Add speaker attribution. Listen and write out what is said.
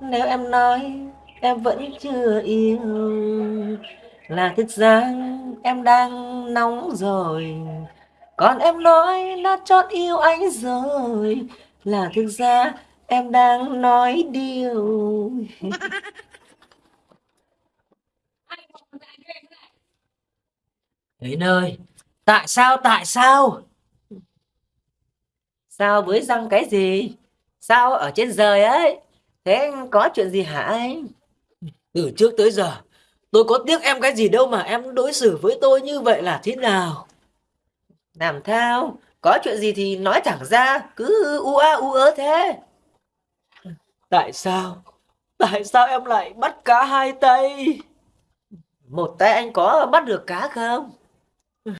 Speaker 1: Nếu em nói, em vẫn chưa yêu Là thực ra em đang nóng rồi. Còn em nói đã chót yêu anh rồi. Là thực ra em đang nói điều. Đến ơi, tại sao, tại sao? Sao với răng cái gì? Sao ở trên trời ấy? Thế có chuyện gì hả anh? Từ trước tới giờ, tôi có tiếc em cái gì đâu mà em đối xử với tôi như vậy là thế nào? Làm thao, có chuyện gì thì nói thẳng ra, cứ u a u ớ thế. Tại sao? Tại sao em lại bắt cá hai tay? Một tay anh có bắt được cá không?